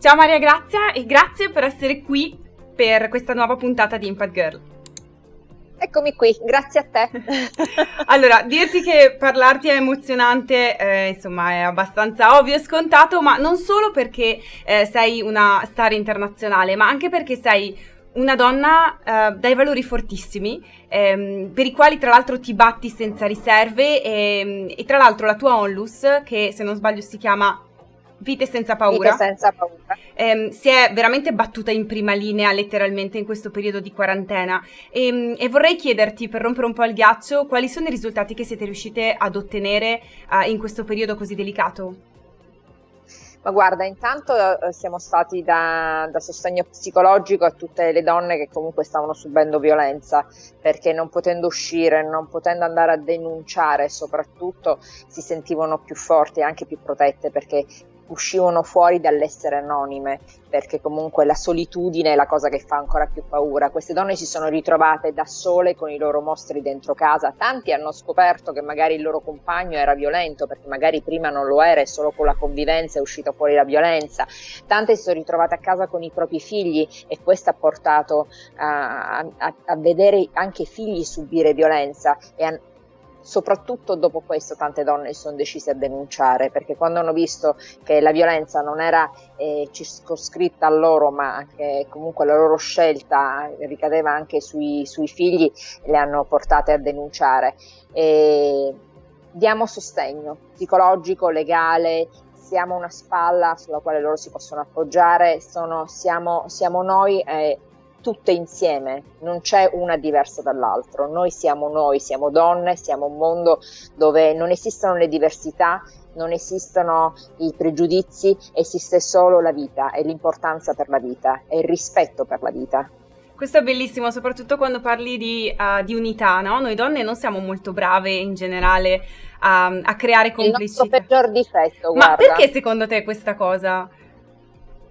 Ciao Maria Grazia e grazie per essere qui per questa nuova puntata di Impact Girl. Eccomi qui, grazie a te. allora, dirti che parlarti è emozionante, eh, insomma, è abbastanza ovvio e scontato, ma non solo perché eh, sei una star internazionale, ma anche perché sei una donna eh, dai valori fortissimi, ehm, per i quali tra l'altro ti batti senza riserve e, e tra l'altro la tua onlus, che se non sbaglio si chiama Vite senza paura. Vite senza paura. Ehm, si è veramente battuta in prima linea letteralmente in questo periodo di quarantena e, ehm, e, vorrei chiederti per rompere un po' il ghiaccio quali sono i risultati che siete riuscite ad ottenere uh, in questo periodo così delicato. Ma guarda, intanto eh, siamo stati da, da, sostegno psicologico a tutte le donne che comunque stavano subendo violenza, perché non potendo uscire, non potendo andare a denunciare, soprattutto si sentivano più forti e anche più protette, perché uscivano fuori dall'essere anonime, perché comunque la solitudine è la cosa che fa ancora più paura. Queste donne si sono ritrovate da sole con i loro mostri dentro casa, tanti hanno scoperto che magari il loro compagno era violento, perché magari prima non lo era e solo con la convivenza è uscita fuori la violenza, tante si sono ritrovate a casa con i propri figli e questo ha portato a, a, a vedere anche i figli subire violenza e a, soprattutto dopo questo tante donne si sono decise a denunciare perché quando hanno visto che la violenza non era eh, circoscritta a loro ma che comunque la loro scelta ricadeva anche sui, sui figli le hanno portate a denunciare. E diamo sostegno psicologico, legale, siamo una spalla sulla quale loro si possono appoggiare, sono, siamo, siamo noi eh, tutte insieme, non c'è una diversa dall'altra. Noi siamo noi, siamo donne, siamo un mondo dove non esistono le diversità, non esistono i pregiudizi, esiste solo la vita e l'importanza per la vita e il rispetto per la vita. Questo è bellissimo, soprattutto quando parli di, uh, di unità, no? Noi donne non siamo molto brave in generale a, a creare complicità. Il nostro peggior difetto, Ma perché secondo te questa cosa?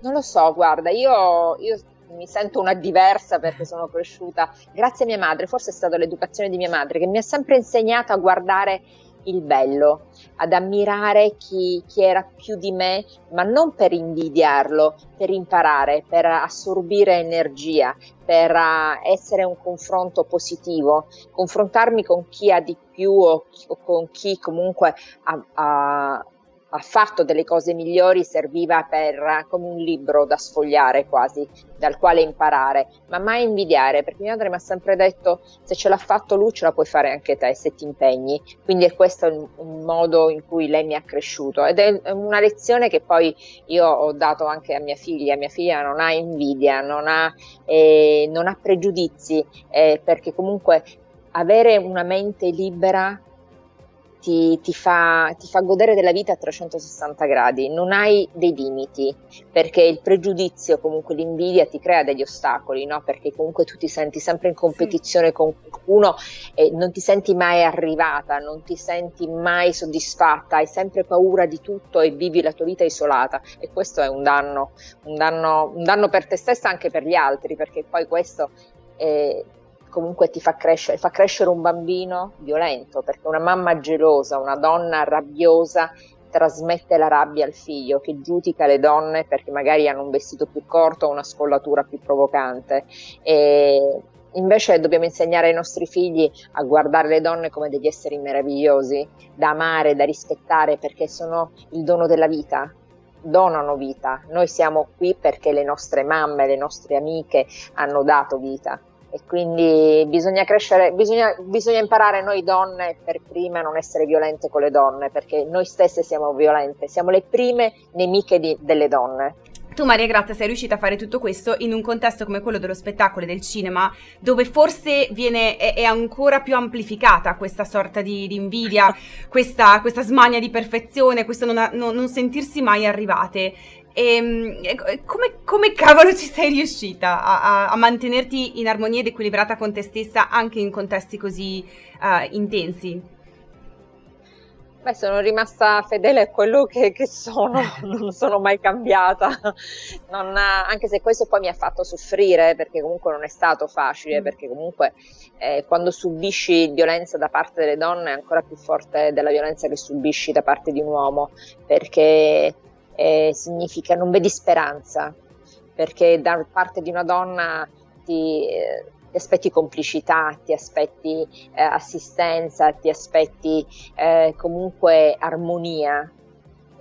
Non lo so, guarda, io, io mi sento una diversa perché sono cresciuta. Grazie a mia madre, forse è stata l'educazione di mia madre che mi ha sempre insegnato a guardare il bello, ad ammirare chi, chi, era più di me, ma non per invidiarlo, per imparare, per assorbire energia, per uh, essere un confronto positivo, confrontarmi con chi ha di più o, o con chi comunque ha, ha ha fatto delle cose migliori serviva per, come un libro da sfogliare quasi, dal quale imparare, ma mai invidiare, perché mia madre mi ha sempre detto se ce l'ha fatto lui ce la puoi fare anche te se ti impegni, quindi è questo il, il modo in cui lei mi ha cresciuto. Ed è una lezione che poi io ho dato anche a mia figlia, mia figlia non ha invidia, non ha, eh, non ha pregiudizi, eh, perché comunque avere una mente libera ti, ti, fa, ti, fa, godere della vita a 360 gradi, non hai dei limiti, perché il pregiudizio, comunque l'invidia ti crea degli ostacoli, no? perché comunque tu ti senti sempre in competizione sì. con qualcuno e non ti senti mai arrivata, non ti senti mai soddisfatta, hai sempre paura di tutto e vivi la tua vita isolata e questo è un danno, un danno, un danno per te stessa e anche per gli altri, perché poi questo... È, comunque ti fa crescere, fa crescere un bambino violento, perché una mamma gelosa, una donna rabbiosa trasmette la rabbia al figlio che giudica le donne perché magari hanno un vestito più corto o una scollatura più provocante. E invece dobbiamo insegnare ai nostri figli a guardare le donne come degli esseri meravigliosi, da amare, da rispettare perché sono il dono della vita, donano vita. Noi siamo qui perché le nostre mamme, le nostre amiche hanno dato vita e quindi bisogna crescere, bisogna, bisogna, imparare noi donne per prime a non essere violente con le donne, perché noi stesse siamo violente, siamo le prime nemiche di, delle donne. Tu Maria Grazia sei riuscita a fare tutto questo in un contesto come quello dello spettacolo e del cinema, dove forse viene, è, è ancora più amplificata questa sorta di, di invidia, questa, questa, smania di perfezione, questo non, non, non sentirsi mai arrivate. Ehm, e, come, come, cavolo ci sei riuscita a, a, a, mantenerti in armonia ed equilibrata con te stessa anche in contesti così uh, intensi? Beh, sono rimasta fedele a quello che, che sono, non sono mai cambiata, non, anche se questo poi mi ha fatto soffrire perché comunque non è stato facile, mm. perché comunque eh, quando subisci violenza da parte delle donne è ancora più forte della violenza che subisci da parte di un uomo, perché eh, significa non vedi speranza, perché da parte di una donna ti, eh, ti aspetti complicità, ti aspetti eh, assistenza, ti aspetti eh, comunque armonia,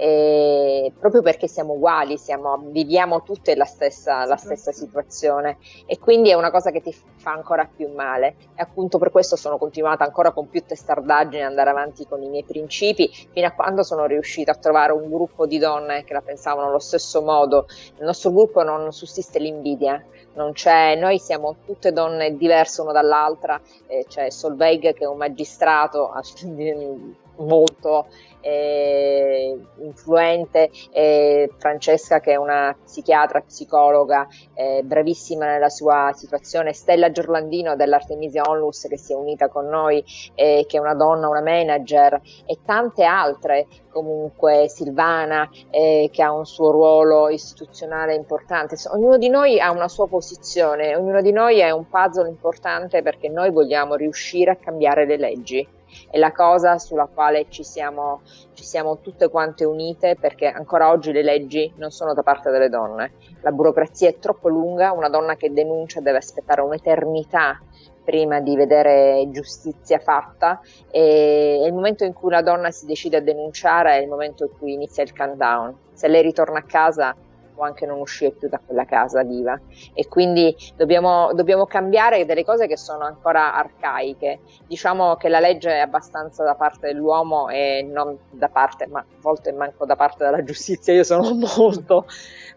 eh, proprio perché siamo uguali, siamo, viviamo tutte la stessa, la stessa, situazione. E quindi è una cosa che ti fa ancora più male. E appunto per questo sono continuata ancora con più testardaggine ad andare avanti con i miei principi fino a quando sono riuscita a trovare un gruppo di donne che la pensavano allo stesso modo. Nel nostro gruppo non sussiste l'invidia, non c'è, noi siamo tutte donne diverse una dall'altra, eh, c'è Solveig che è un magistrato molto eh, influente, eh, Francesca che è una psichiatra, psicologa, eh, bravissima nella sua situazione, Stella Giorlandino dell'Artemisia Onlus che si è unita con noi, che è una donna, una manager e tante altre, comunque Silvana che ha un suo ruolo istituzionale importante, ognuno di noi ha una sua posizione, ognuno di noi è un puzzle importante perché noi vogliamo riuscire a cambiare le leggi è la cosa sulla quale ci siamo, ci siamo tutte quante unite perché ancora oggi le leggi non sono da parte delle donne. La burocrazia è troppo lunga, una donna che denuncia deve aspettare un'eternità prima di vedere giustizia fatta e il momento in cui la donna si decide a denunciare è il momento in cui inizia il countdown. Se lei ritorna a casa può anche non uscire più da quella casa viva e quindi dobbiamo, dobbiamo cambiare delle cose che sono ancora arcaiche. Diciamo che la legge è abbastanza da parte dell'uomo e non da parte, ma a volte manco da parte della giustizia. Io sono molto,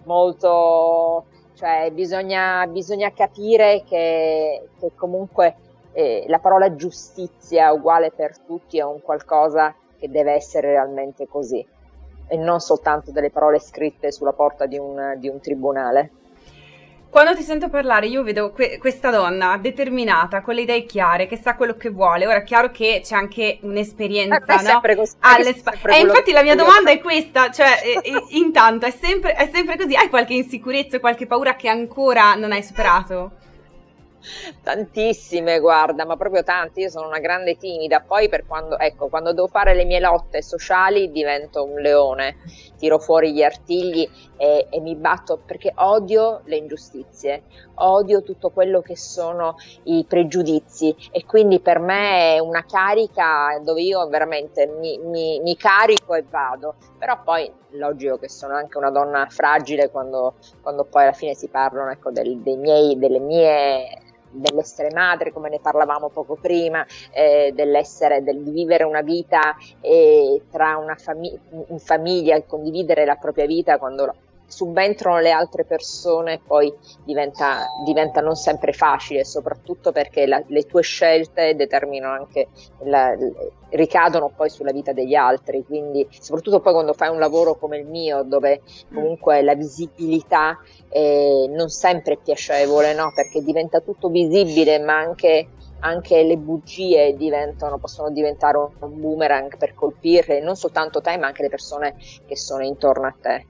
molto, cioè bisogna, bisogna capire che, che comunque eh, la parola giustizia uguale per tutti è un qualcosa che deve essere realmente così e non soltanto delle parole scritte sulla porta di un, di un tribunale. Quando ti sento parlare io vedo que- questa donna determinata, con le idee chiare, che sa quello che vuole. Ora è chiaro che c'è anche un'esperienza, eh, no? Sempre così, Alle spa- e infatti la mia domanda è questa, cioè e, e, intanto è sempre, è sempre così, hai qualche insicurezza, qualche paura che ancora non hai superato? Tantissime, guarda, ma proprio tante. Io sono una grande timida. Poi, per quando, ecco, quando devo fare le mie lotte sociali, divento un leone. Tiro fuori gli artigli e, e mi batto perché odio le ingiustizie, odio tutto quello che sono i pregiudizi. E quindi per me è una carica dove io veramente mi, mi, mi carico e vado. Però poi, logico che sono anche una donna fragile quando, quando poi alla fine si parlano ecco, del, miei, delle mie dell'essere madre, come ne parlavamo poco prima, eh, dell'essere, del vivere una vita eh, tra una fami- in famiglia condividere la propria vita quando subentrano le altre persone poi diventa, diventa non sempre facile, soprattutto perché la, le tue scelte determinano anche la, ricadono poi sulla vita degli altri, quindi soprattutto poi quando fai un lavoro come il mio dove comunque la visibilità è non sempre è piacevole, no? perché diventa tutto visibile ma anche anche le bugie possono diventare un boomerang per colpire non soltanto te ma anche le persone che sono intorno a te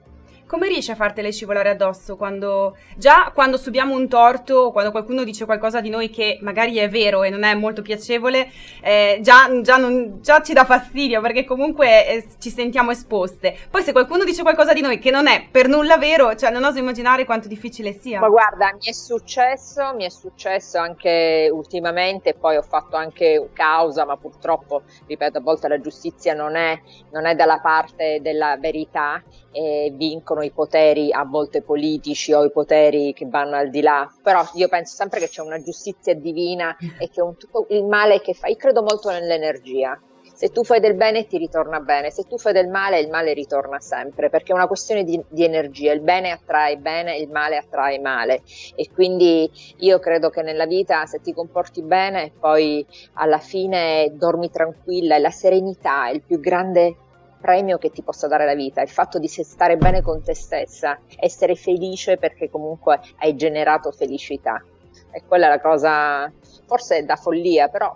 come riesci a fartele scivolare addosso quando già quando subiamo un torto quando qualcuno dice qualcosa di noi che magari è vero e non è molto piacevole, eh, già, già, non, già, ci dà fastidio perché comunque eh, ci sentiamo esposte. Poi se qualcuno dice qualcosa di noi che non è per nulla vero, cioè non oso immaginare quanto difficile sia. Ma guarda, mi è successo, mi è successo anche ultimamente, poi ho fatto anche causa, ma purtroppo, ripeto, a volte la giustizia non è, non è dalla parte della verità e vincono i poteri a volte politici o i poteri che vanno al di là, però io penso sempre che c'è una giustizia divina e che un, tutto il male che fai, io credo molto nell'energia, se tu fai del bene ti ritorna bene, se tu fai del male il male ritorna sempre, perché è una questione di, di, energia, il bene attrae bene, il male attrae male. E quindi io credo che nella vita se ti comporti bene poi alla fine dormi tranquilla e la serenità è il più grande premio che ti possa dare la vita, il fatto di stare bene con te stessa, essere felice perché comunque hai generato felicità. E quella è la cosa, forse è da follia, però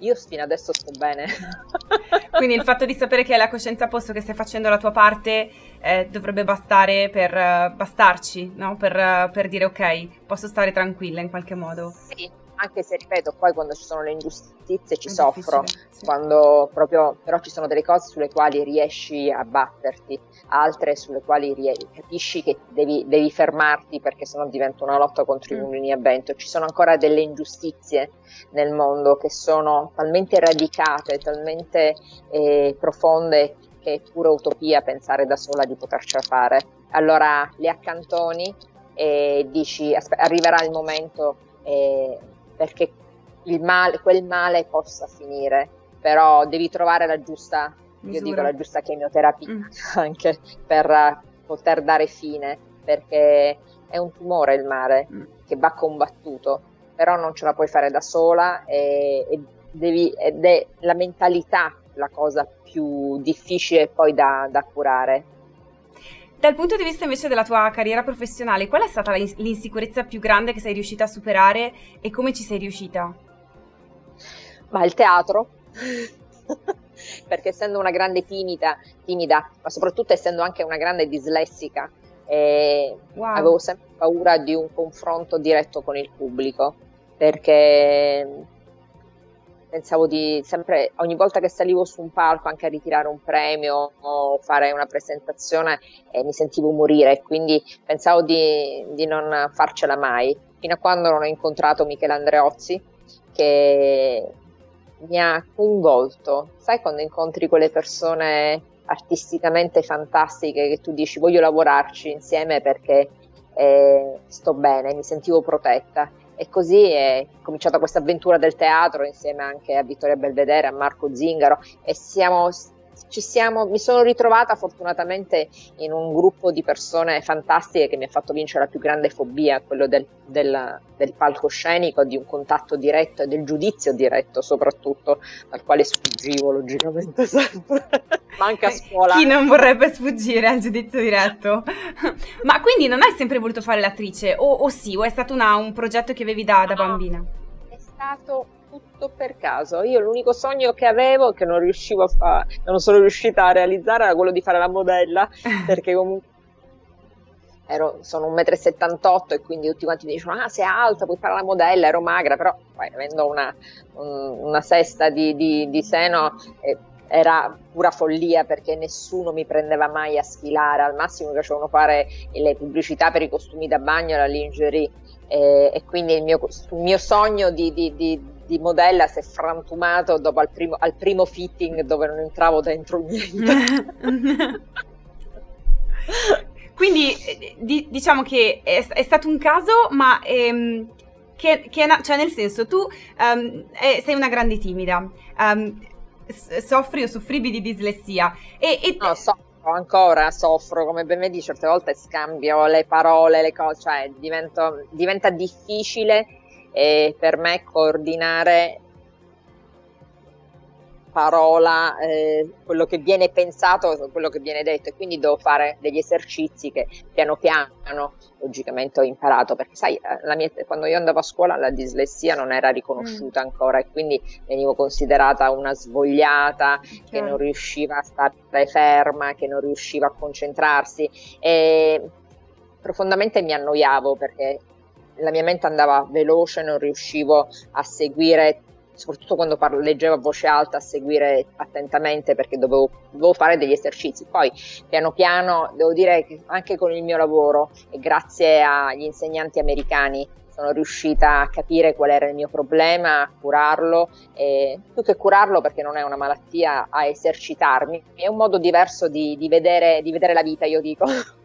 io fino adesso sto bene. Quindi il fatto di sapere che hai la coscienza a posto, che stai facendo la tua parte, eh, dovrebbe bastare per uh, bastarci, no? per, uh, per, dire ok, posso stare tranquilla in qualche modo. Sì, anche se ripeto, poi quando ci sono le ingiustizie ci è soffro, sì. quando proprio, però ci sono delle cose sulle quali riesci a batterti, altre sulle quali rie- capisci che devi, devi, fermarti perché sennò diventa una lotta contro mm. i mulini a vento. Ci sono ancora delle ingiustizie nel mondo che sono talmente radicate, talmente eh, profonde che è pura utopia pensare da sola di potercela fare. Allora le accantoni e dici arriverà il momento eh, perché male, quel male possa finire, però devi trovare la giusta, Misura. io dico la giusta chemioterapia mm. anche per poter dare fine, perché è un tumore il mare mm. che va combattuto, però non ce la puoi fare da sola e, e devi, ed è la mentalità la cosa più difficile poi da, da curare. Dal punto di vista invece della tua carriera professionale, qual è stata l'insicurezza più grande che sei riuscita a superare e come ci sei riuscita? Ma il teatro. Perché essendo una grande timida, timida, ma soprattutto essendo anche una grande dislessica, eh, wow. avevo sempre paura di un confronto diretto con il pubblico. Perché pensavo di sempre, ogni volta che salivo su un palco, anche a ritirare un premio o fare una presentazione, eh, mi sentivo morire, quindi pensavo di, di, non farcela mai, fino a quando non ho incontrato Michele Andreozzi, che mi ha coinvolto. Sai quando incontri quelle persone artisticamente fantastiche che tu dici voglio lavorarci insieme perché eh, sto bene, mi sentivo protetta e così è cominciata questa avventura del teatro insieme anche a Vittoria Belvedere, a Marco Zingaro. E siamo siamo, mi sono ritrovata fortunatamente in un gruppo di persone fantastiche che mi ha fatto vincere la più grande fobia, quello del, del, del palcoscenico, di un contatto diretto e del giudizio diretto soprattutto, dal quale sfuggivo logicamente sempre, ma anche a scuola. Chi non vorrebbe sfuggire al giudizio diretto? ma quindi non hai sempre voluto fare l'attrice, o, o sì, o è stato una, un progetto che avevi da, da bambina? È stato tutto per caso. Io l'unico sogno che avevo, che non riuscivo a fare, non sono riuscita a realizzare, era quello di fare la modella, perché comunque ero, sono 1,78 m e quindi tutti quanti mi dicevano, ah sei alta, puoi fare la modella, ero magra, però poi avendo una, un, una sesta di, di, di seno... Eh, era pura follia perché nessuno mi prendeva mai a sfilare, al massimo mi facevano fare le pubblicità per i costumi da bagno, la lingerie e, e quindi il mio, il mio sogno di, di, di, di, modella si è frantumato dopo al primo, al primo fitting dove non entravo dentro niente. quindi di, diciamo che è, è, stato un caso, ma ehm, che, che cioè nel senso tu um, eh, sei una grande timida. Um, soffri o soffrivi di dislessia e, e... No, so ancora, soffro, come ben vedi, certe volte scambio le parole, le cose, cioè divento, diventa difficile eh, per me coordinare parola, eh, quello che viene pensato, quello che viene detto e quindi devo fare degli esercizi che piano piano logicamente ho imparato perché sai, eh, mia, quando io andavo a scuola la dislessia non era riconosciuta mm. ancora e quindi venivo considerata una svogliata certo. che non riusciva a stare ferma, che non riusciva a concentrarsi e profondamente mi annoiavo perché la mia mente andava veloce, non riuscivo a seguire soprattutto quando parlo, leggevo a voce alta, a seguire attentamente perché dovevo, dovevo, fare degli esercizi. Poi piano piano, devo dire che anche con il mio lavoro e grazie agli insegnanti americani sono riuscita a capire qual era il mio problema, a curarlo e più che curarlo perché non è una malattia, a esercitarmi. È un modo diverso di, di, vedere, di vedere la vita, io dico.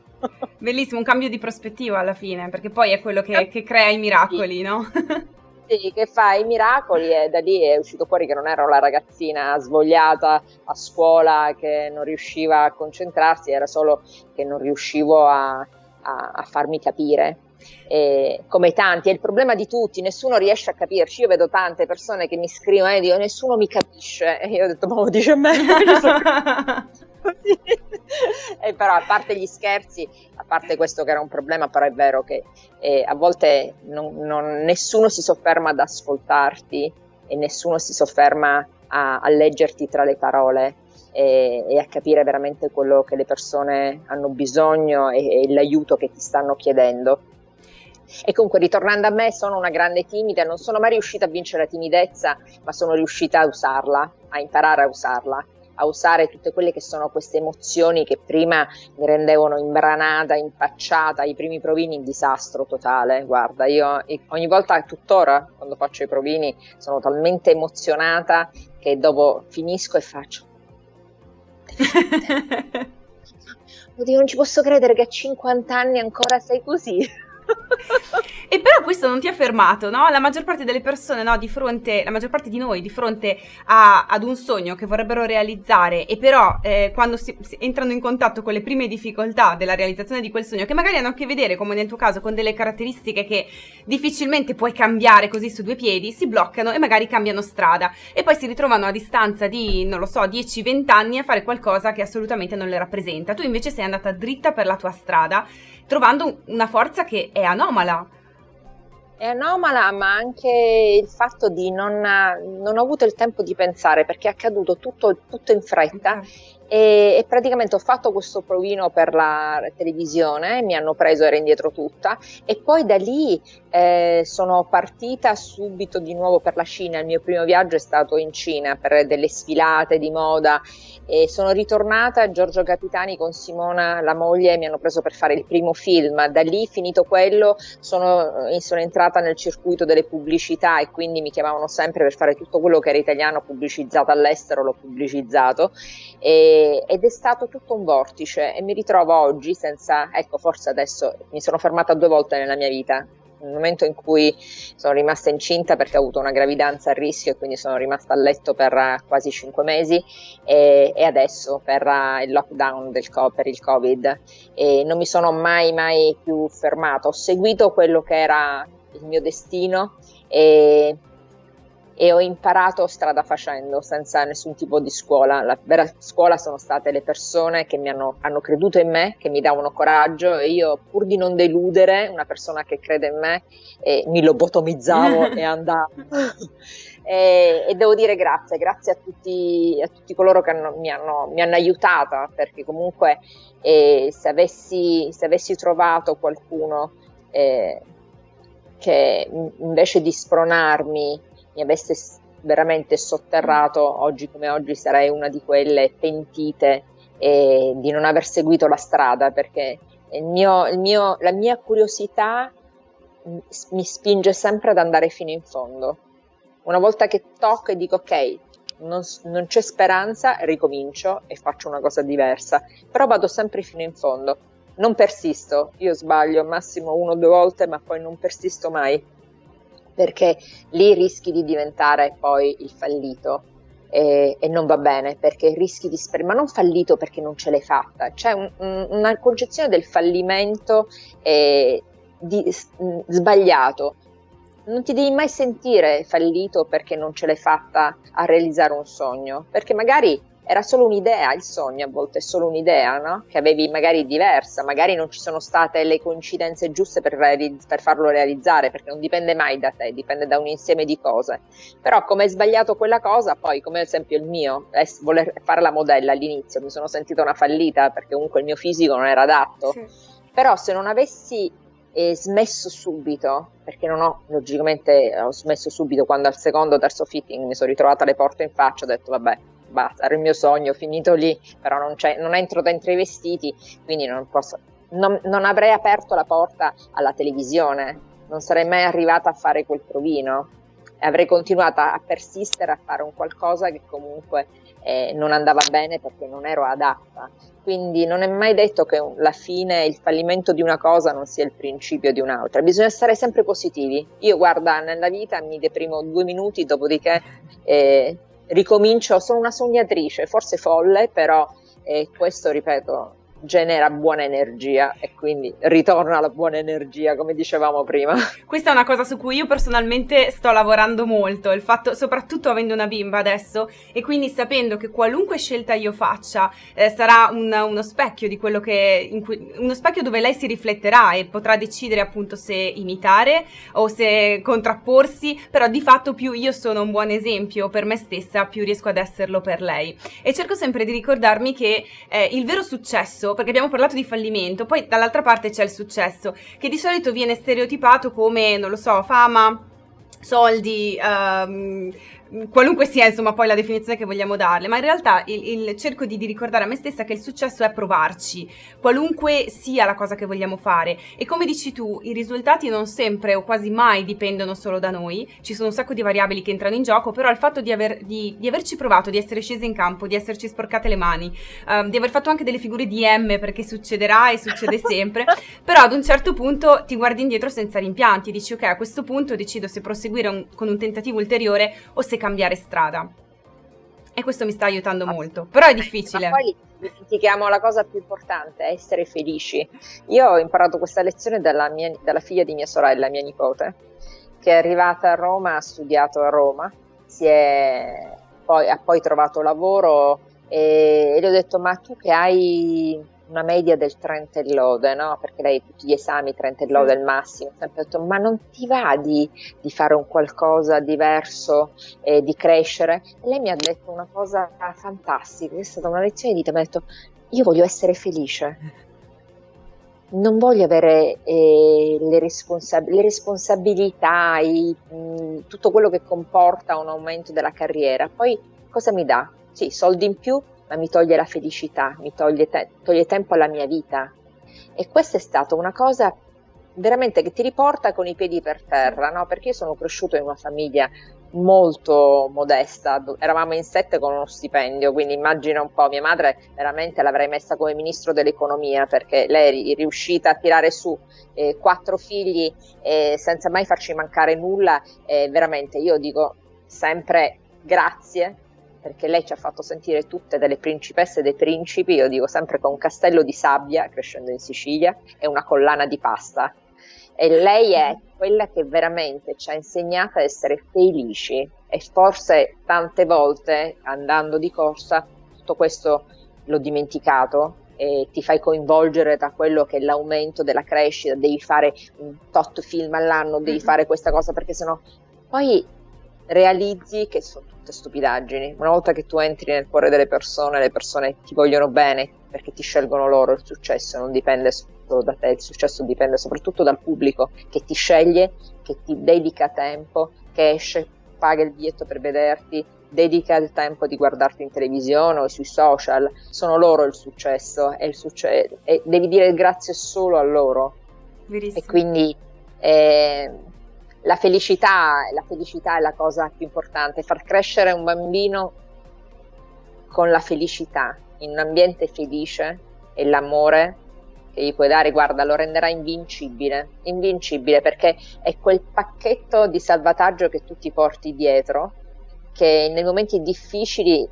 Bellissimo, un cambio di prospettiva alla fine, perché poi è quello che, che crea i miracoli, no? Sì, che fa i miracoli e da lì è uscito fuori che non ero la ragazzina svogliata a scuola che non riusciva a concentrarsi, era solo che non riuscivo a, a, a farmi capire. E come tanti, è il problema di tutti, nessuno riesce a capirci. Io vedo tante persone che mi scrivono e dicono nessuno mi capisce. E io ho detto, ma lo dice a me. e però a parte gli scherzi, a parte questo che era un problema, però è vero che eh, a volte non, non, nessuno si sofferma ad ascoltarti e nessuno si sofferma a, a leggerti tra le parole e, e, a capire veramente quello che le persone hanno bisogno e, e l'aiuto che ti stanno chiedendo. E comunque ritornando a me sono una grande timida, non sono mai riuscita a vincere la timidezza, ma sono riuscita a usarla, a imparare a usarla a usare tutte quelle che sono queste emozioni che prima mi rendevano imbranata, impacciata, i primi provini in disastro totale. Guarda, io ogni volta, tuttora, quando faccio i provini, sono talmente emozionata che dopo finisco e faccio. Oddio, non ci posso credere che a 50 anni ancora sei così. E però questo non ti ha fermato, no? La maggior parte delle persone, no, di fronte, la maggior parte di noi, di fronte a, ad un sogno che vorrebbero realizzare e però eh, quando si, si entrano in contatto con le prime difficoltà della realizzazione di quel sogno, che magari hanno a che vedere, come nel tuo caso, con delle caratteristiche che difficilmente puoi cambiare così su due piedi, si bloccano e magari cambiano strada e poi si ritrovano a distanza di, non lo so, 10-20 anni a fare qualcosa che assolutamente non le rappresenta. Tu invece sei andata dritta per la tua strada trovando una forza che è anomala. È anomala, ma anche il fatto di non, non ho avuto il tempo di pensare perché è accaduto tutto, tutto in fretta e, e, praticamente ho fatto questo provino per la televisione, mi hanno preso, era indietro tutta e poi da lì eh, sono partita subito di nuovo per la Cina, il mio primo viaggio è stato in Cina per delle sfilate di moda e sono ritornata a Giorgio Capitani con Simona, la moglie, mi hanno preso per fare il primo film, da lì finito quello sono, eh, sono entrata nel circuito delle pubblicità e quindi mi chiamavano sempre per fare tutto quello che era italiano pubblicizzato all'estero, l'ho pubblicizzato. E, ed è stato tutto un vortice e mi ritrovo oggi senza, ecco forse adesso mi sono fermata due volte nella mia vita, nel momento in cui sono rimasta incinta perché ho avuto una gravidanza a rischio e quindi sono rimasta a letto per quasi cinque mesi e, e adesso per il lockdown del, per il covid. E non mi sono mai mai più fermata. Ho seguito quello che era il mio destino e e ho imparato strada facendo, senza nessun tipo di scuola. La vera scuola sono state le persone che mi hanno, hanno creduto in me, che mi davano coraggio e io pur di non deludere una persona che crede in me eh, mi lobotomizzavo e andavo. e, e, devo dire grazie, grazie a tutti, a tutti coloro che hanno, mi, hanno, mi, hanno, aiutata, perché comunque eh, se, avessi, se, avessi, trovato qualcuno eh, che invece di spronarmi mi avesse veramente sotterrato, oggi come oggi sarei una di quelle pentite e di non aver seguito la strada perché il mio, il mio, la mia curiosità mi spinge sempre ad andare fino in fondo. Una volta che tocco e dico ok, non, non, c'è speranza, ricomincio e faccio una cosa diversa, però vado sempre fino in fondo. Non persisto, io sbaglio massimo uno o due volte, ma poi non persisto mai perché lì rischi di diventare poi il fallito e, e non va bene perché rischi di sper- ma non fallito perché non ce l'hai fatta, c'è un, un, una concezione del fallimento eh, di, sbagliato. Non ti devi mai sentire fallito perché non ce l'hai fatta a realizzare un sogno, perché magari era solo un'idea, il sogno a volte è solo un'idea, no? Che avevi magari diversa, magari non ci sono state le coincidenze giuste per, realizz- per, farlo realizzare, perché non dipende mai da te, dipende da un insieme di cose. Però come hai sbagliato quella cosa, poi come ad esempio il mio, voler fare la modella all'inizio, mi sono sentita una fallita perché comunque il mio fisico non era adatto. Sì. Però se non avessi eh, smesso subito, perché non ho, logicamente ho smesso subito quando al secondo o terzo fitting mi sono ritrovata le porte in faccia, ho detto vabbè, basta, era il mio sogno, finito lì, però non, non entro dentro i vestiti, quindi non posso, non, non, avrei aperto la porta alla televisione, non sarei mai arrivata a fare quel provino, avrei continuato a persistere a fare un qualcosa che comunque eh, non andava bene perché non ero adatta. Quindi non è mai detto che la fine, il fallimento di una cosa non sia il principio di un'altra. Bisogna stare sempre positivi. Io, guarda, nella vita mi deprimo due minuti, dopodiché eh, ricomincio, sono una sognatrice, forse folle, però eh, questo, ripeto, genera buona energia e quindi ritorna la buona energia come dicevamo prima. Questa è una cosa su cui io personalmente sto lavorando molto, il fatto soprattutto avendo una bimba adesso e quindi sapendo che qualunque scelta io faccia eh, sarà un, uno specchio di quello che cui, uno specchio dove lei si rifletterà e potrà decidere appunto se imitare o se contrapporsi, però di fatto più io sono un buon esempio per me stessa, più riesco ad esserlo per lei. E cerco sempre di ricordarmi che eh, il vero successo perché abbiamo parlato di fallimento, poi dall'altra parte c'è il successo, che di solito viene stereotipato come, non lo so, fama, soldi, um, qualunque sia insomma poi la definizione che vogliamo darle, ma in realtà il, il, cerco di, di, ricordare a me stessa che il successo è provarci, qualunque sia la cosa che vogliamo fare. E come dici tu i risultati non sempre o quasi mai dipendono solo da noi, ci sono un sacco di variabili che entrano in gioco, però il fatto di, aver, di, di averci provato, di essere scesi in campo, di esserci sporcate le mani, uh, di aver fatto anche delle figure di M perché succederà e succede sempre, però ad un certo punto ti guardi indietro senza rimpianti, dici ok a questo punto decido se proseguire un, con un tentativo ulteriore o se cambiare strada. E questo mi sta aiutando molto, però è difficile. Ma poi dimentichiamo la cosa più importante, essere felici. Io ho imparato questa lezione dalla, mia, dalla figlia di mia sorella, mia nipote, che è arrivata a Roma, ha studiato a Roma, poi, ha poi trovato lavoro e, e le ho detto ma tu che hai una media del 30 e lode, no? Perché lei tutti gli esami 30 e lode è il massimo, sempre detto ma non ti va di, di fare un qualcosa diverso, eh, di crescere? E lei mi ha detto una cosa fantastica, è stata una lezione di vita, mi ha detto io voglio essere felice. Non voglio avere eh, le, responsab- le, responsabilità, i, mh, tutto quello che comporta un aumento della carriera. Poi cosa mi dà? Sì, soldi in più, ma mi toglie la felicità, mi toglie, te- toglie tempo alla mia vita. E questa è stata una cosa veramente che ti riporta con i piedi per terra, no? Perché io sono cresciuto in una famiglia molto modesta, eravamo in sette con uno stipendio, quindi immagina un po', mia madre veramente l'avrei messa come ministro dell'economia perché lei è riuscita a tirare su eh, quattro figli eh, senza mai farci mancare nulla, eh, veramente io dico sempre grazie perché lei ci ha fatto sentire tutte delle principesse e dei principi, io dico sempre con un castello di sabbia, crescendo in Sicilia, e una collana di pasta. E lei è quella che veramente ci ha insegnato a essere felici e forse tante volte andando di corsa tutto questo l'ho dimenticato e ti fai coinvolgere da quello che è l'aumento della crescita, devi fare un tot film all'anno, devi mm-hmm. fare questa cosa perché sennò poi realizzi che sono tutte stupidaggini. Una volta che tu entri nel cuore delle persone, le persone ti vogliono bene perché ti scelgono loro, il successo non dipende solo da te, il successo dipende soprattutto dal pubblico che ti sceglie, che ti dedica tempo, che esce, paga il biglietto per vederti, dedica il tempo di guardarti in televisione o sui social, sono loro il successo e, il succe- e devi dire grazie solo a loro. Verissimo. E quindi eh, la felicità, la felicità è la cosa più importante, far crescere un bambino con la felicità, in un ambiente felice e l'amore che gli puoi dare, guarda, lo renderà invincibile, invincibile perché è quel pacchetto di salvataggio che tu ti porti dietro, che nei momenti difficili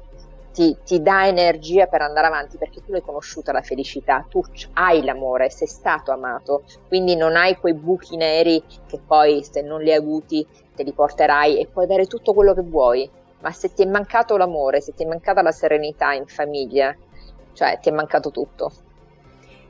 ti, ti, dà energia per andare avanti perché tu l'hai conosciuta la felicità, tu hai l'amore, sei stato amato, quindi non hai quei buchi neri che poi se non li hai avuti te li porterai e puoi avere tutto quello che vuoi, ma se ti è mancato l'amore, se ti è mancata la serenità in famiglia, cioè ti è mancato tutto.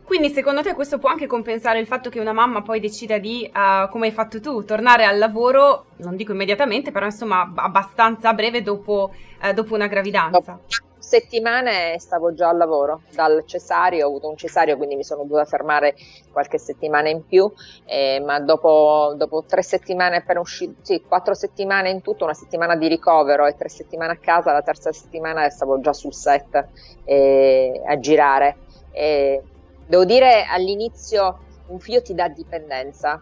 Quindi secondo te questo può anche compensare il fatto che una mamma poi decida di, uh, come hai fatto tu, tornare al lavoro, non dico immediatamente, però insomma abbastanza breve dopo, uh, dopo una gravidanza? Dopo settimane stavo già al lavoro, dal cesario, ho avuto un cesario quindi mi sono dovuta fermare qualche settimana in più, eh, ma dopo, dopo, tre settimane appena uscito, sì, quattro settimane in tutto, una settimana di ricovero e tre settimane a casa, la terza settimana stavo già sul set eh, a girare. Eh, Devo dire all'inizio un figlio ti dà dipendenza,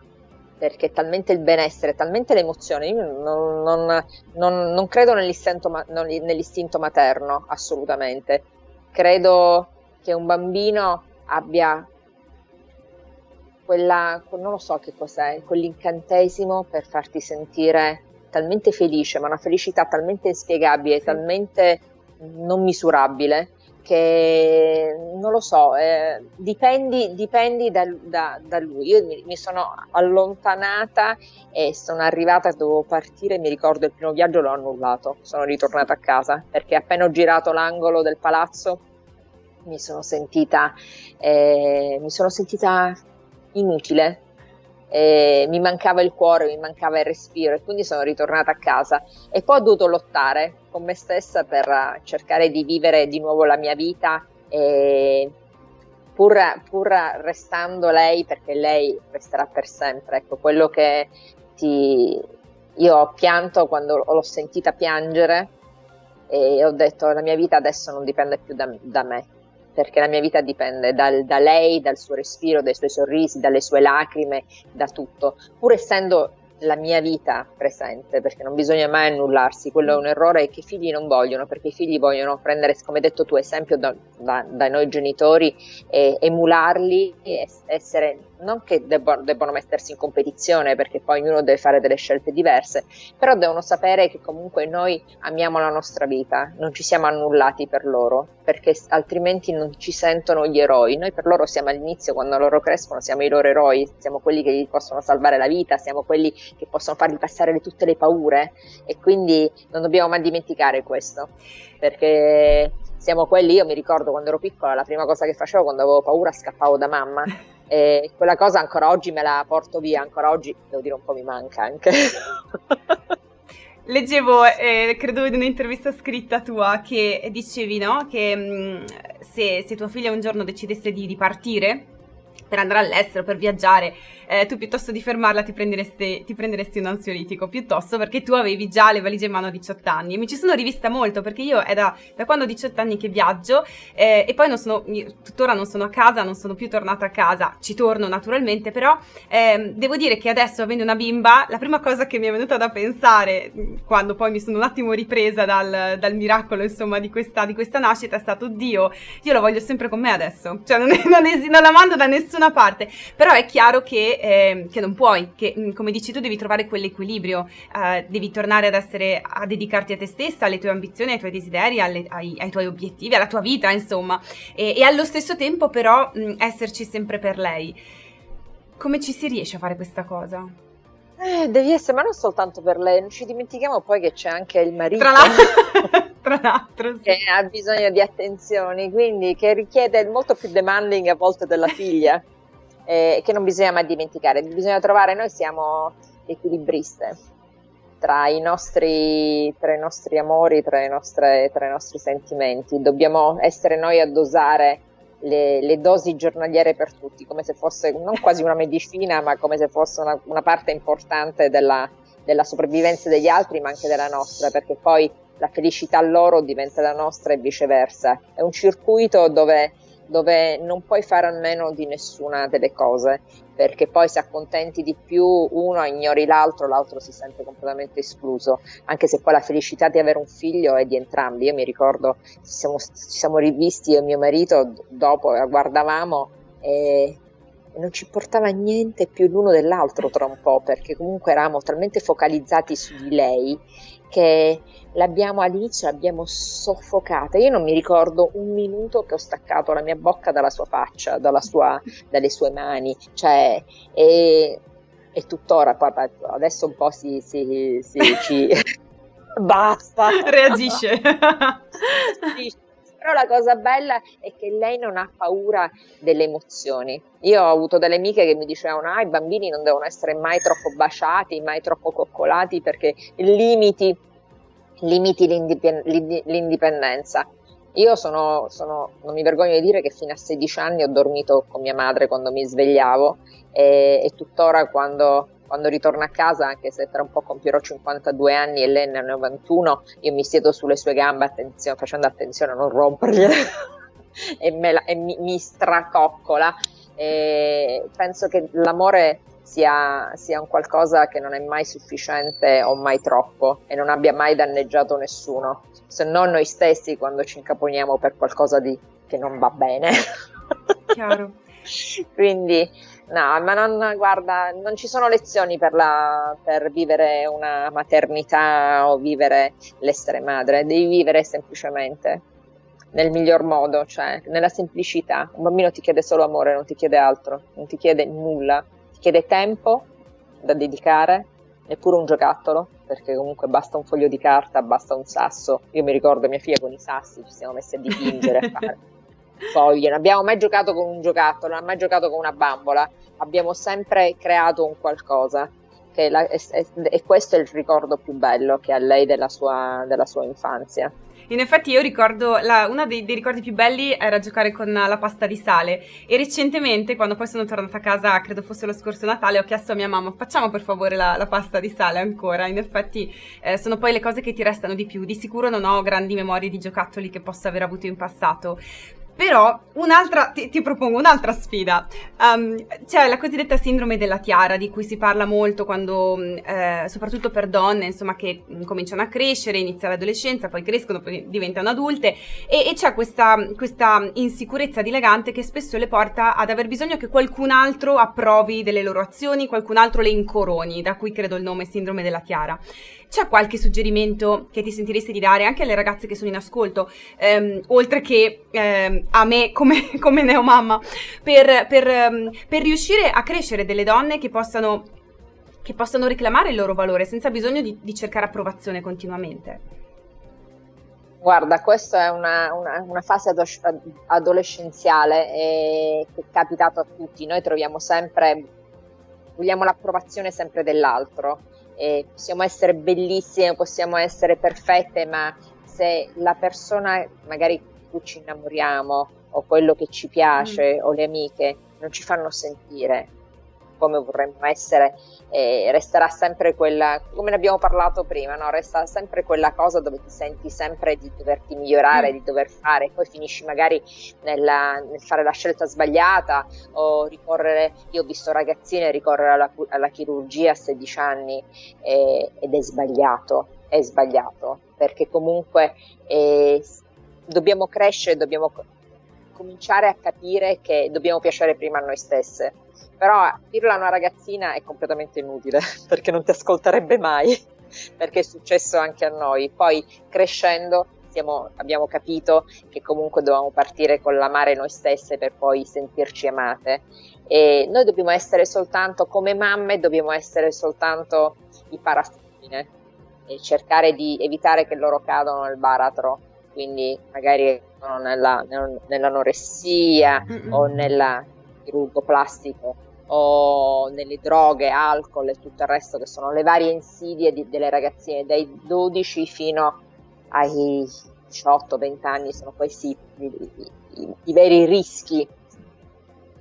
perché talmente il benessere, talmente l'emozione. Io non, non, non, non credo nell'istinto, nell'istinto, materno, assolutamente. Credo che un bambino abbia quella, non lo so che cos'è, quell'incantesimo per farti sentire talmente felice, ma una felicità talmente inspiegabile, sì. talmente non misurabile, che non lo so, eh, dipendi, dipendi da, da, da, lui. Io mi, mi, sono allontanata e sono arrivata, dovevo partire, mi ricordo il primo viaggio l'ho annullato, sono ritornata a casa perché appena ho girato l'angolo del palazzo mi sono sentita, eh, mi sono sentita inutile, eh, mi mancava il cuore, mi mancava il respiro e quindi sono ritornata a casa. E poi ho dovuto lottare con me stessa per cercare di vivere di nuovo la mia vita pur, pur restando lei, perché lei resterà per sempre, ecco, quello che ti... Io ho pianto quando l'ho sentita piangere e ho detto la mia vita adesso non dipende più da, da me, perché la mia vita dipende dal, da lei, dal suo respiro, dai suoi sorrisi, dalle sue lacrime, da tutto. Pur essendo la mia vita presente, perché non bisogna mai annullarsi, quello è un errore che i figli non vogliono, perché i figli vogliono prendere, come hai detto tu, esempio da, da, da noi genitori, e emularli e essere non che debbono, debbono, mettersi in competizione perché poi ognuno deve fare delle scelte diverse, però devono sapere che comunque noi amiamo la nostra vita, non ci siamo annullati per loro, perché altrimenti non ci sentono gli eroi. Noi per loro siamo all'inizio, quando loro crescono, siamo i loro eroi, siamo quelli che gli possono salvare la vita, siamo quelli che possono fargli passare tutte le paure e quindi non dobbiamo mai dimenticare questo, perché siamo quelli, io mi ricordo quando ero piccola, la prima cosa che facevo quando avevo paura scappavo da mamma e quella cosa ancora oggi me la porto via, ancora oggi devo dire un po' mi manca anche. Leggevo, eh, credo in un'intervista scritta tua, che dicevi no? che mh, mm, se, se tua figlia un giorno decidesse di, di partire per andare all'estero, per viaggiare, eh, tu piuttosto di fermarla ti prenderesti, ti prenderesti, un ansiolitico, piuttosto perché tu avevi già le valigie in mano a 18 anni. E mi ci sono rivista molto perché io è da, da quando ho 18 anni che viaggio eh, e poi non sono, tuttora non sono a casa, non sono più tornata a casa, ci torno naturalmente, però eh, devo dire che adesso avendo una bimba, la prima cosa che mi è venuta da pensare quando poi mi sono un attimo ripresa dal, dal miracolo insomma di questa, di questa, nascita è stato Dio, io lo voglio sempre con me adesso, cioè non, è, non, è, non la mando da nessuna parte, però è chiaro che eh, che non puoi, che mm, come dici tu devi trovare quell'equilibrio, eh, devi tornare ad essere, a dedicarti a te stessa, alle tue ambizioni, ai tuoi desideri, alle, ai, ai, tuoi obiettivi, alla tua vita, insomma, e, e allo stesso tempo però mh, mm, esserci sempre per lei. Come ci si riesce a fare questa cosa? Eh, devi essere, ma non soltanto per lei, non ci dimentichiamo poi che c'è anche il marito. Tra l'altro, tra l'altro sì. che ha bisogno di attenzioni, quindi che richiede molto più demanding a volte della figlia eh, che non bisogna mai dimenticare, bisogna trovare, noi siamo equilibriste tra i nostri, tra i nostri amori, tra, nostre, tra, i nostri sentimenti, dobbiamo essere noi a dosare le, le, dosi giornaliere per tutti, come se fosse non quasi una medicina, ma come se fosse una, una parte importante della, della sopravvivenza degli altri, ma anche della nostra, perché poi la felicità loro diventa la nostra e viceversa. È un circuito dove dove non puoi fare a meno di nessuna delle cose, perché poi se accontenti di più uno ignori l'altro, l'altro si sente completamente escluso, anche se poi la felicità di avere un figlio è di entrambi. Io mi ricordo, ci siamo, ci siamo rivisti io e mio marito, dopo la guardavamo e non ci portava niente più l'uno dell'altro tra un po', perché comunque eravamo talmente focalizzati su di lei che l'abbiamo all'inizio l'abbiamo soffocata. Io non mi ricordo un minuto che ho staccato la mia bocca dalla sua faccia, dalla sua, dalle sue mani, cioè, e, e tuttora, adesso un po' si, si, si ci... Basta! Reagisce. Però la cosa bella è che lei non ha paura delle emozioni. Io ho avuto delle amiche che mi dicevano: ah, i bambini non devono essere mai troppo baciati, mai troppo coccolati perché limiti limiti l'indipendenza. Io sono, sono, non mi vergogno di dire che fino a 16 anni ho dormito con mia madre quando mi svegliavo e, e tuttora quando, quando, ritorno a casa, anche se tra un po' compierò 52 anni e lei ne ha 91, io mi siedo sulle sue gambe attenzione, facendo attenzione a non rompergliele e, la, e mi, mi stracoccola. E penso che l'amore sia, sia, un qualcosa che non è mai sufficiente o mai troppo e non abbia mai danneggiato nessuno, se non noi stessi quando ci incaponiamo per qualcosa di, che non va bene. Chiaro. Quindi, no, ma non, guarda, non ci sono lezioni per, la, per vivere una maternità o vivere l'essere madre, devi vivere semplicemente nel miglior modo, cioè nella semplicità. Un bambino ti chiede solo amore, non ti chiede altro, non ti chiede nulla chiede tempo da dedicare, neppure un giocattolo, perché comunque basta un foglio di carta, basta un sasso. Io mi ricordo mia figlia con i sassi, ci siamo messi a dipingere, a fare foglie. Non abbiamo mai giocato con un giocattolo, non abbiamo mai giocato con una bambola, abbiamo sempre creato un qualcosa. La, e, e, questo è il ricordo più bello che ha lei della sua, della sua infanzia. In effetti io ricordo, la, uno dei, dei, ricordi più belli era giocare con la pasta di sale e recentemente, quando poi sono tornata a casa, credo fosse lo scorso Natale, ho chiesto a mia mamma facciamo per favore la, la pasta di sale ancora. In effetti eh, sono poi le cose che ti restano di più. Di sicuro non ho grandi memorie di giocattoli che possa aver avuto in passato, però un'altra, ti, ti, propongo un'altra sfida. Um, c'è la cosiddetta sindrome della tiara, di cui si parla molto quando, mm, eh, soprattutto per donne, insomma, che cominciano a crescere, inizia l'adolescenza, poi crescono, poi diventano adulte, e, e c'è questa, questa, insicurezza dilagante che spesso le porta ad aver bisogno che qualcun altro approvi delle loro azioni, qualcun altro le incoroni, da cui credo il nome sindrome della tiara. C'è qualche suggerimento che ti sentiresti di dare anche alle ragazze che sono in ascolto, ehm, oltre che ehm, a me come, come neomamma, per, per, ehm, per riuscire a crescere delle donne che possano, che possano reclamare il loro valore senza bisogno di, di cercare approvazione continuamente? Guarda, questa è una, una, una fase adolescenziale che è capitato a tutti. Noi troviamo sempre, vogliamo l'approvazione sempre dell'altro eh, possiamo essere bellissime, possiamo essere perfette, ma se la persona magari di cui ci innamoriamo o quello che ci piace mm. o le amiche non ci fanno sentire come vorremmo essere, eh, resterà sempre quella, come ne abbiamo parlato prima, no? resta sempre quella cosa dove ti senti sempre di doverti migliorare, mm. di dover fare, poi finisci magari nella, nel fare la scelta sbagliata o ricorrere, io ho visto ragazzine ricorrere alla, alla chirurgia a 16 anni eh, ed è sbagliato, è sbagliato, perché comunque eh, dobbiamo crescere, dobbiamo cominciare a capire che dobbiamo piacere prima a noi stesse però dirlo a una ragazzina è completamente inutile perché non ti ascolterebbe mai, perché è successo anche a noi. Poi crescendo siamo, abbiamo capito che comunque dovevamo partire con l'amare noi stesse per poi sentirci amate. E noi dobbiamo essere soltanto, come mamme, dobbiamo essere soltanto i parafine e cercare di evitare che loro cadano nel baratro, quindi magari nella, nell'anoressia Mm-mm. o nel chirurgo plastico o nelle droghe, alcol e tutto il resto che sono le varie insidie di, delle ragazzine dai 12 fino ai 18-20 anni sono questi i, i, i veri rischi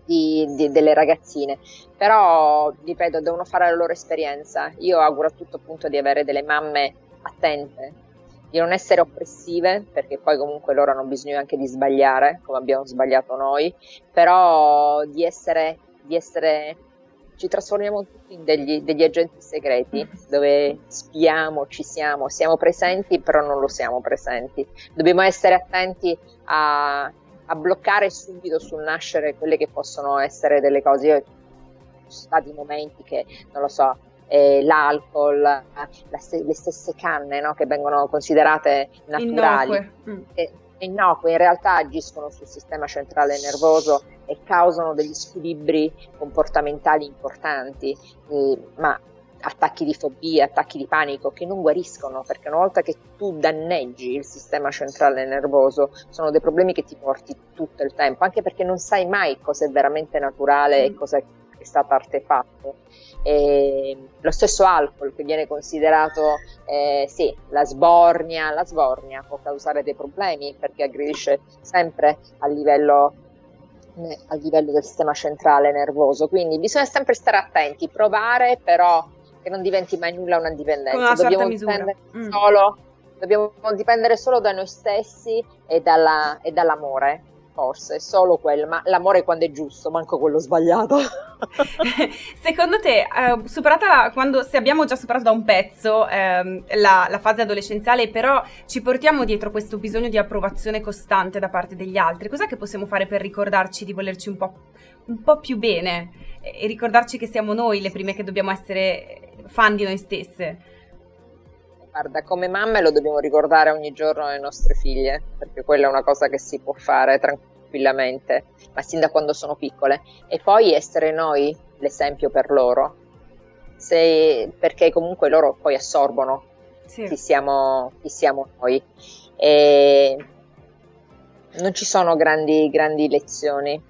di, di, delle ragazzine. Però ripeto devono fare la loro esperienza. Io auguro a tutto punto di avere delle mamme attente di non essere oppressive, perché poi comunque loro hanno bisogno anche di sbagliare, come abbiamo sbagliato noi, però di essere di essere ci trasformiamo tutti in degli, degli, agenti segreti dove spiamo, ci siamo, siamo presenti però non lo siamo presenti. Dobbiamo essere attenti a, a bloccare subito sul nascere quelle che possono essere delle cose. Io, ci sono stati momenti che, non lo so, eh, l'alcol, la, le stesse canne no, che vengono considerate naturali. Mm. E, innocue in realtà agiscono sul sistema centrale nervoso e causano degli squilibri comportamentali importanti, eh, ma attacchi di fobia, attacchi di panico che non guariscono perché una volta che tu danneggi il sistema centrale nervoso sono dei problemi che ti porti tutto il tempo, anche perché non sai mai cosa è veramente naturale e mm. cosa è stato artefatto. E lo stesso alcol che viene considerato, eh, sì, la sbornia, la sbornia può causare dei problemi perché aggredisce sempre a livello, eh, a livello del sistema centrale nervoso, quindi bisogna sempre stare attenti, provare però che non diventi mai nulla una dipendenza, dobbiamo dipendere, mm. solo, dobbiamo dipendere solo da noi stessi e, dalla, e dall'amore forse, solo quello, ma l'amore quando è giusto, manco quello sbagliato. Secondo te, eh, superata la, quando se abbiamo già superato da un pezzo ehm, la, la, fase adolescenziale, però ci portiamo dietro questo bisogno di approvazione costante da parte degli altri, cos'è che possiamo fare per ricordarci di volerci un po', un po più bene e ricordarci che siamo noi le prime che dobbiamo essere fan di noi stesse? Guarda, come mamme lo dobbiamo ricordare ogni giorno alle nostre figlie, perché quella è una cosa che si può fare tranquillamente, ma sin da quando sono piccole. E poi essere noi l'esempio per loro, Se, perché comunque loro poi assorbono sì. chi, siamo, chi siamo noi. E non ci sono grandi, grandi lezioni.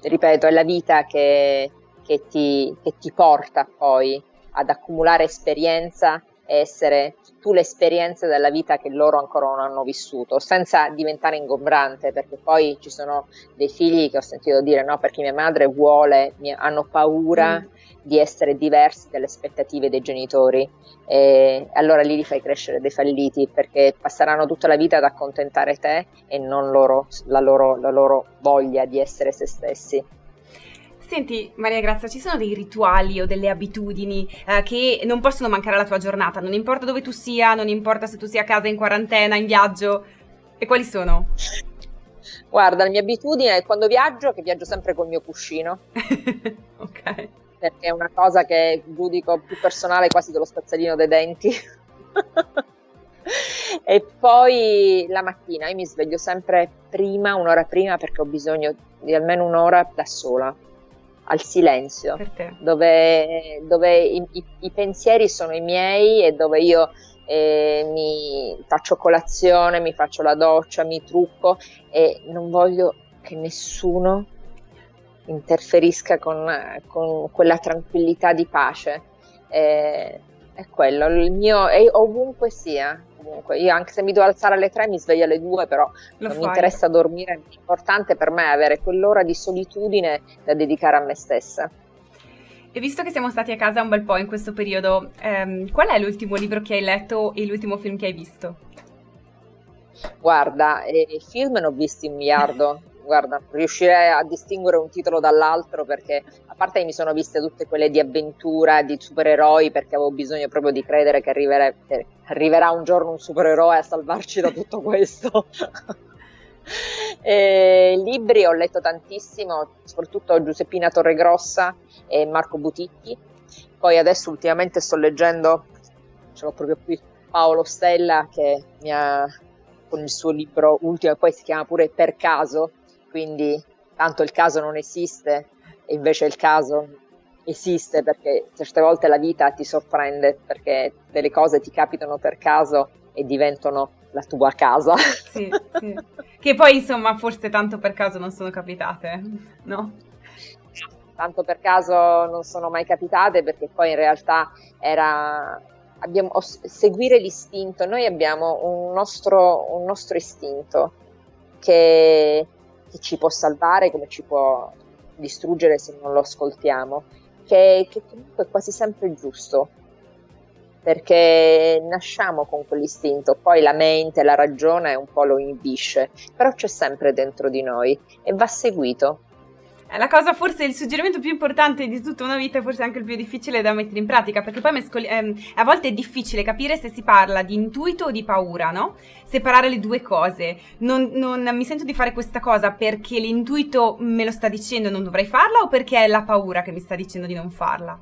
Ripeto, è la vita che, che, ti, che ti porta poi ad accumulare esperienza essere tu le esperienze della vita che loro ancora non hanno vissuto, senza diventare ingombrante, perché poi ci sono dei figli che ho sentito dire no, perché mia madre vuole, hanno paura mm. di essere diversi dalle aspettative dei genitori. E allora lì li fai crescere dei falliti perché passeranno tutta la vita ad accontentare te e non loro, la, loro, la loro voglia di essere se stessi. Senti Maria Grazia, ci sono dei rituali o delle abitudini eh, che non possono mancare alla tua giornata, non importa dove tu sia, non importa se tu sia a casa, in quarantena, in viaggio, e quali sono? Guarda, la mia abitudine è quando viaggio, che viaggio sempre col mio cuscino. ok. Perché è una cosa che giudico più personale quasi dello spazzolino dei denti. e poi la mattina io mi sveglio sempre prima, un'ora prima, perché ho bisogno di almeno un'ora da sola al silenzio, dove, dove i, i, i, pensieri sono i miei e dove io eh, mi faccio colazione, mi faccio la doccia, mi trucco e non voglio che nessuno interferisca con, con quella tranquillità di pace. Eh, è quello, il mio, è ovunque sia, comunque. Io anche se mi devo alzare alle 3 mi sveglio alle 2, però Lo non fai. mi interessa dormire. L'importante per me è avere quell'ora di solitudine da dedicare a me stessa. E visto che siamo stati a casa un bel po' in questo periodo, ehm, qual è l'ultimo libro che hai letto e l'ultimo film che hai visto? Guarda, eh, film ne ho visti un miliardo. Guarda, riuscirei a distinguere un titolo dall'altro perché a parte che mi sono viste tutte quelle di avventura, di supereroi, perché avevo bisogno proprio di credere che arriverà, eh, arriverà un giorno un supereroe a salvarci da tutto questo. eh, libri ho letto tantissimo, soprattutto Giuseppina Torregrossa e Marco Buticchi. Poi adesso ultimamente sto leggendo, ce l'ho proprio qui, Paolo Stella che mi ha con il suo libro ultimo, e poi si chiama pure Per caso, quindi tanto il caso non esiste e invece il caso esiste perché certe volte la vita ti sorprende perché delle cose ti capitano per caso e diventano la tua casa. Sì, sì. Che poi insomma forse tanto per caso non sono capitate, no? Tanto per caso non sono mai capitate perché poi in realtà era abbiamo, seguire l'istinto, noi abbiamo un nostro, un nostro istinto che che ci può salvare come ci può distruggere se non lo ascoltiamo, che, che comunque è quasi sempre giusto, perché nasciamo con quell'istinto, poi la mente, la ragione un po' lo inibisce, però c'è sempre dentro di noi e va seguito. È la cosa, forse il suggerimento più importante di tutta una vita, forse anche il più difficile da mettere in pratica, perché poi mescoli, ehm, a volte è difficile capire se si parla di intuito o di paura, no? Separare le due cose. Non, non mi sento di fare questa cosa perché l'intuito me lo sta dicendo e non dovrei farla o perché è la paura che mi sta dicendo di non farla?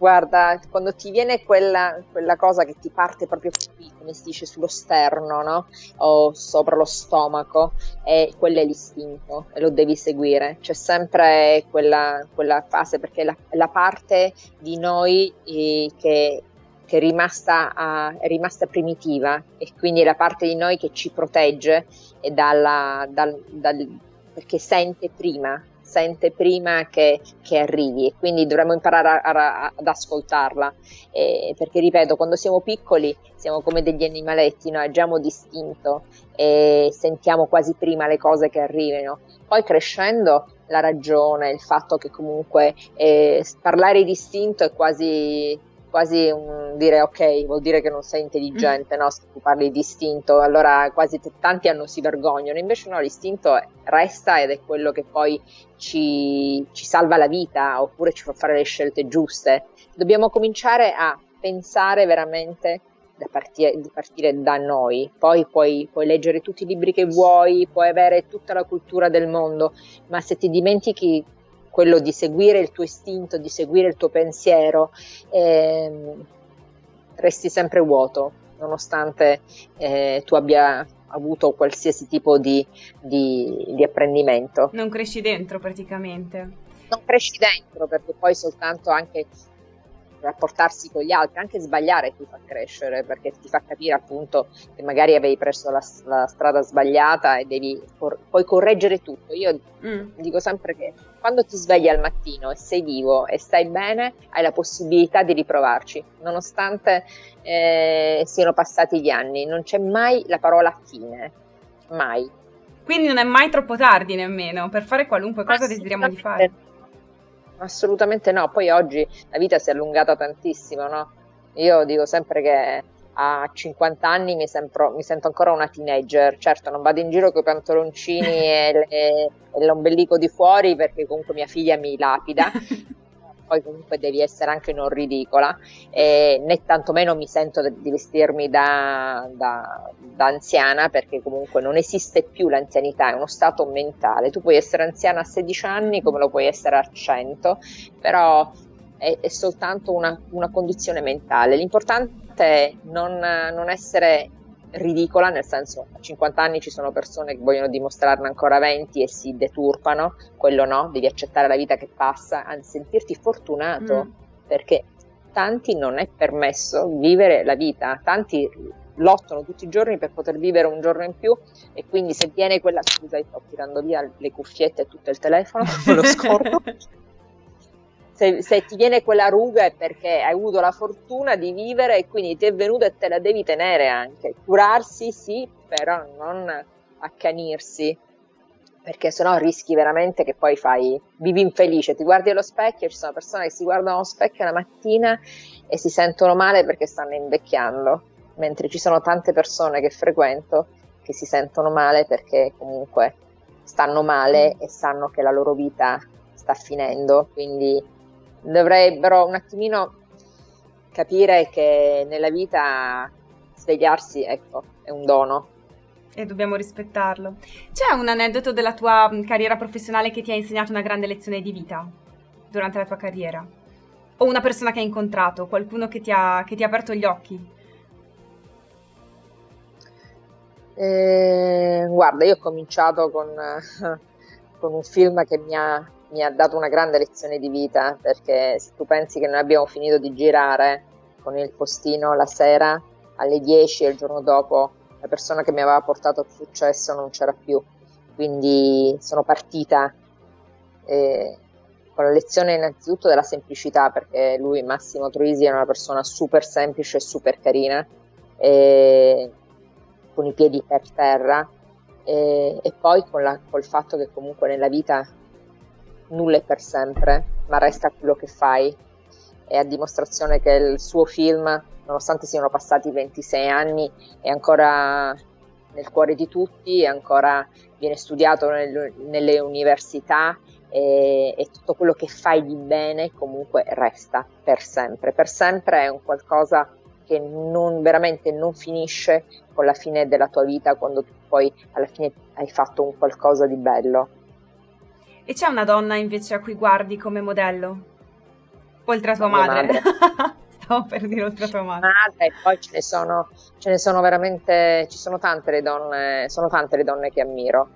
Guarda, quando ti viene quella, quella, cosa che ti parte proprio qui, come si dice, sullo sterno, no? O sopra lo stomaco, e quello è l'istinto e lo devi seguire. C'è sempre quella, quella fase perché la, la parte di noi eh, che, che è, rimasta, uh, è rimasta primitiva e quindi è la parte di noi che ci protegge dalla, dal, dal, perché sente prima sente prima che, che arrivi e quindi dovremmo imparare a, a, ad ascoltarla. Eh, perché ripeto quando siamo piccoli siamo come degli animaletti, noi agiamo distinto e sentiamo quasi prima le cose che arrivano. Poi crescendo la ragione, il fatto che comunque eh, parlare distinto è quasi quasi un dire ok, vuol dire che non sei intelligente, no? Se tu parli di istinto, allora quasi tanti hanno si vergognano, invece no, l'istinto resta ed è quello che poi ci, ci salva la vita oppure ci fa fare le scelte giuste. Dobbiamo cominciare a pensare veramente da partire, di partire da noi. Poi puoi, puoi, leggere tutti i libri che vuoi, puoi avere tutta la cultura del mondo, ma se ti dimentichi quello di seguire il tuo istinto, di seguire il tuo pensiero, ehm, resti sempre vuoto, nonostante eh, tu abbia avuto qualsiasi tipo di, di, di apprendimento. Non cresci dentro praticamente. Non cresci dentro perché poi soltanto anche rapportarsi con gli altri, anche sbagliare ti fa crescere perché ti fa capire appunto che magari avevi preso la, la strada sbagliata e devi cor- puoi correggere tutto. Io mm. dico sempre che quando ti svegli al mattino e sei vivo e stai bene, hai la possibilità di riprovarci, nonostante eh, siano passati gli anni. Non c'è mai la parola fine, mai. Quindi non è mai troppo tardi nemmeno per fare qualunque cosa desideriamo di fare. Assolutamente no, poi oggi la vita si è allungata tantissimo, no? Io dico sempre che a 50 anni mi, sembro, mi sento ancora una teenager, certo non vado in giro con i pantaloncini e, le, e l'ombelico di fuori perché comunque mia figlia mi lapida, poi comunque devi essere anche non ridicola, e né tantomeno mi sento di vestirmi da, da, da, anziana perché comunque non esiste più l'anzianità, è uno stato mentale. Tu puoi essere anziana a 16 anni come lo puoi essere a 100, però è, è soltanto una, una, condizione mentale. L'importante è non, non essere ridicola, nel senso a 50 anni ci sono persone che vogliono dimostrarne ancora 20 e si deturpano, quello no, devi accettare la vita che passa, anzi sentirti fortunato, mm. perché tanti non è permesso vivere la vita, tanti lottano tutti i giorni per poter vivere un giorno in più e quindi se viene quella scusa sto tirando via le cuffiette e tutto il telefono, me lo scordo se, se, ti viene quella ruga è perché hai avuto la fortuna di vivere e quindi ti è venuta e te la devi tenere anche. Curarsi sì, però non accanirsi, perché sennò rischi veramente che poi fai, vivi infelice, ti guardi allo specchio, ci sono persone che si guardano allo specchio la mattina e si sentono male perché stanno invecchiando, mentre ci sono tante persone che frequento che si sentono male perché comunque stanno male e sanno che la loro vita sta finendo, quindi dovrebbero un attimino capire che nella vita svegliarsi, ecco, è un dono. E dobbiamo rispettarlo. C'è un aneddoto della tua mm, carriera professionale che ti ha insegnato una grande lezione di vita durante la tua carriera? O una persona che hai incontrato, qualcuno che ti ha, che ti ha aperto gli occhi? Eh, guarda, io ho cominciato con, con un film che mi ha mi ha dato una grande lezione di vita perché se tu pensi che noi abbiamo finito di girare con il postino la sera alle 10 e il giorno dopo la persona che mi aveva portato il successo non c'era più, quindi sono partita. Eh, con la lezione innanzitutto della semplicità perché lui Massimo Troisi è una persona super semplice e super carina e, con i piedi per terra e, e poi con la, col fatto che comunque nella vita nulla è per sempre, ma resta quello che fai. È a dimostrazione che il suo film, nonostante siano passati 26 anni, è ancora nel cuore di tutti, ancora viene studiato nel, nelle università e, e, tutto quello che fai di bene comunque resta per sempre. Per sempre è un qualcosa che non, veramente non finisce con la fine della tua vita quando tu poi alla fine hai fatto un qualcosa di bello. E c'è una donna invece a cui guardi come modello? Oltre a tua madre. madre. Stavo per dire oltre a tua madre. Madre, e poi ce ne sono, ce ne sono veramente, ci sono tante le donne, sono tante le donne che ammiro,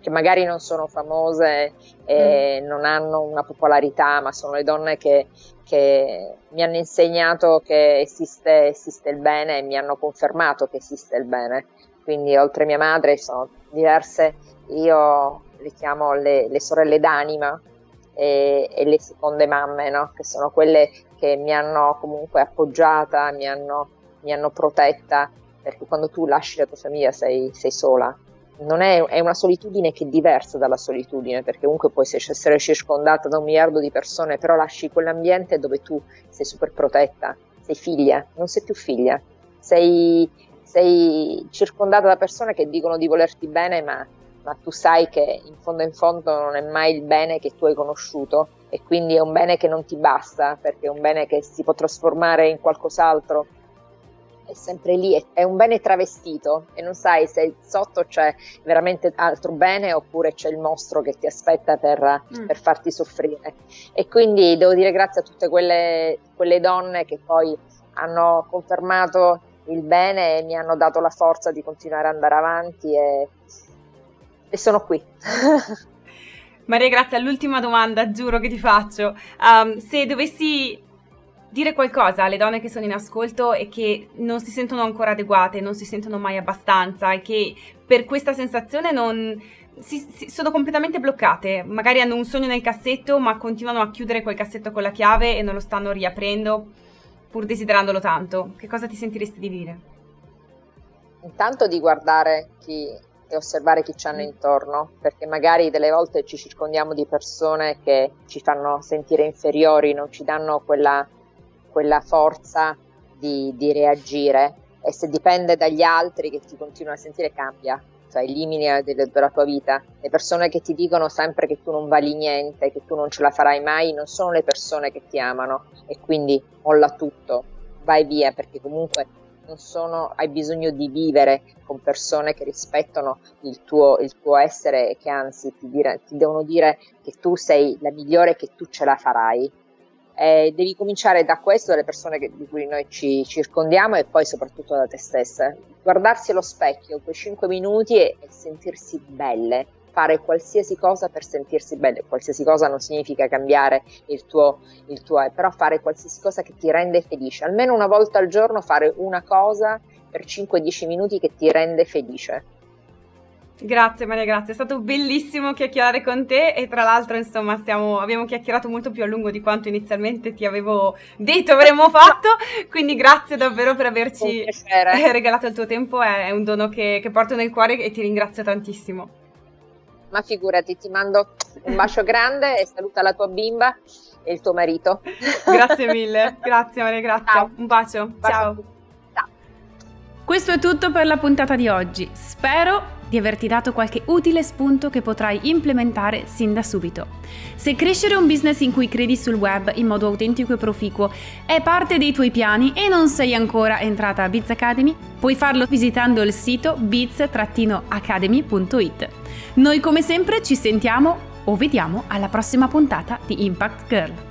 che magari non sono famose e mm. non hanno una popolarità, ma sono le donne che, che mi hanno insegnato che esiste, esiste il bene e mi hanno confermato che esiste il bene. Quindi oltre a mia madre sono diverse, io le chiamo le, le sorelle d'anima e, e, le seconde mamme, no? che sono quelle che mi hanno comunque appoggiata, mi hanno, mi hanno protetta, perché quando tu lasci la tua famiglia sei, sei sola. Non è, è, una solitudine che è diversa dalla solitudine, perché comunque puoi essere circondata da un miliardo di persone, però lasci quell'ambiente dove tu sei super protetta, sei figlia, non sei più figlia, sei, sei circondata da persone che dicono di volerti bene, ma ma tu sai che in fondo in fondo non è mai il bene che tu hai conosciuto e quindi è un bene che non ti basta perché è un bene che si può trasformare in qualcos'altro. È sempre lì, è un bene travestito e non sai se sotto c'è veramente altro bene oppure c'è il mostro che ti aspetta per, mm. per farti soffrire. E quindi devo dire grazie a tutte quelle, quelle donne che poi hanno confermato il bene e mi hanno dato la forza di continuare ad andare avanti e, e sono qui. Maria Grazia, l'ultima domanda, giuro che ti faccio. Um, se dovessi dire qualcosa alle donne che sono in ascolto e che non si sentono ancora adeguate, non si sentono mai abbastanza e che per questa sensazione non, si, si, sono completamente bloccate. Magari hanno un sogno nel cassetto, ma continuano a chiudere quel cassetto con la chiave e non lo stanno riaprendo pur desiderandolo tanto. Che cosa ti sentiresti di dire? Intanto di guardare chi e osservare chi ci hanno intorno, perché magari delle volte ci circondiamo di persone che ci fanno sentire inferiori, non ci danno quella, quella forza di, di reagire. E se dipende dagli altri che ti continuano a sentire cambia, cioè elimini della tua vita. Le persone che ti dicono sempre che tu non vali niente, che tu non ce la farai mai, non sono le persone che ti amano. E quindi molla tutto, vai via perché comunque sono, hai bisogno di vivere con persone che rispettano il tuo, il tuo essere e che anzi ti, dire, ti, devono dire che tu sei la migliore e che tu ce la farai. Eh, devi cominciare da questo, dalle persone che, di cui noi ci circondiamo e poi soprattutto da te stessa. Guardarsi allo specchio quei 5 minuti e, e sentirsi belle, fare qualsiasi cosa per sentirsi bene, qualsiasi cosa non significa cambiare il tuo, il tuo, però fare qualsiasi cosa che ti rende felice, almeno una volta al giorno fare una cosa per 5-10 minuti che ti rende felice. Grazie Maria, grazie, è stato bellissimo chiacchierare con te e tra l'altro insomma stiamo, abbiamo chiacchierato molto più a lungo di quanto inizialmente ti avevo detto avremmo fatto, quindi grazie davvero per averci regalato il tuo tempo, è un dono che, che porto nel cuore e ti ringrazio tantissimo. Ma figurati, ti mando un bacio grande e saluta la tua bimba e il tuo marito. Grazie mille, grazie Maria, grazie. Ciao. Un bacio, bacio. ciao. Questo è tutto per la puntata di oggi. Spero di averti dato qualche utile spunto che potrai implementare sin da subito. Se crescere un business in cui credi sul web in modo autentico e proficuo è parte dei tuoi piani e non sei ancora entrata a Biz Academy, puoi farlo visitando il sito biz-academy.it. Noi come sempre ci sentiamo o vediamo alla prossima puntata di Impact Girl.